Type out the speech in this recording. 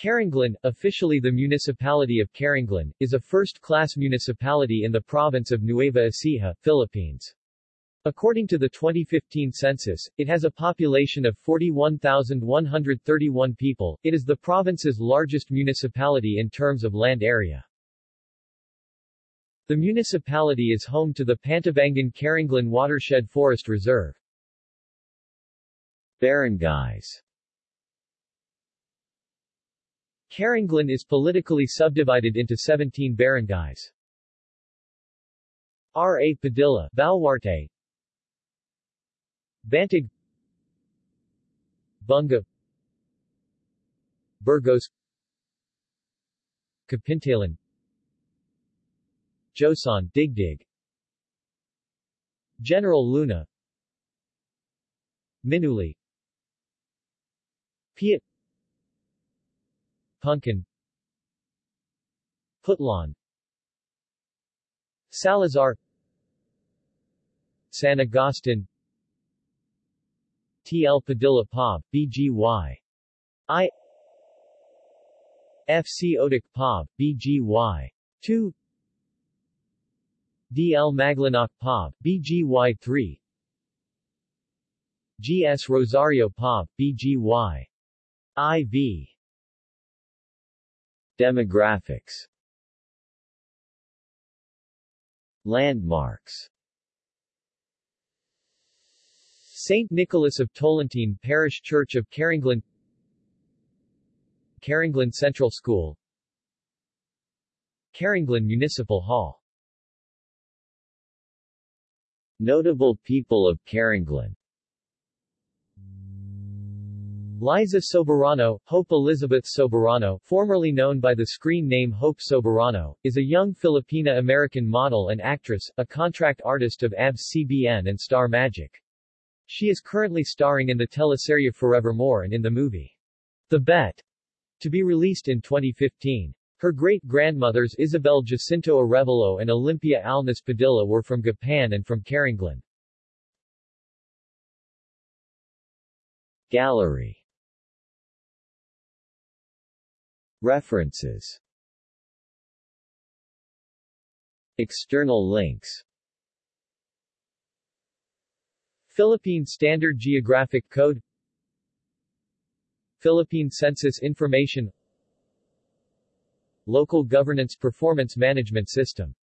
Carranglan, officially the municipality of Carranglan, is a first-class municipality in the province of Nueva Ecija, Philippines. According to the 2015 census, it has a population of 41,131 people. It is the province's largest municipality in terms of land area. The municipality is home to the Pantabangan Carranglan Watershed Forest Reserve. Barangays Carranglan is politically subdivided into 17 barangays. R. A. Padilla, Baluarte. Bantug, Bunga. Burgos. Capintalan. Joson Digdig General Luna. Minuli. Piat Puncan Putlan Salazar San Agustin T. L. Padilla Pob, BGY. I F. C. Otic Pob, BGY. 2 D. L. Maglanoc Pob, BGY 3 G. S. Rosario Pob, BGY. IV Demographics Landmarks St. Nicholas of Tolentine Parish Church of Carranglan Carranglan Central School Carranglan Municipal Hall Notable people of Carranglan Liza Soberano, Hope Elizabeth Soberano, formerly known by the screen name Hope Soberano, is a young Filipina-American model and actress, a contract artist of ABS-CBN and Star Magic. She is currently starring in the teleserye Forevermore and in the movie The Bet, to be released in 2015. Her great-grandmothers Isabel Jacinto Arevalo and Olympia Alnas Padilla were from Gapan and from Carranglan. Gallery References. External links. Philippine Standard Geographic Code. Philippine Census Information. Local Governance Performance Management System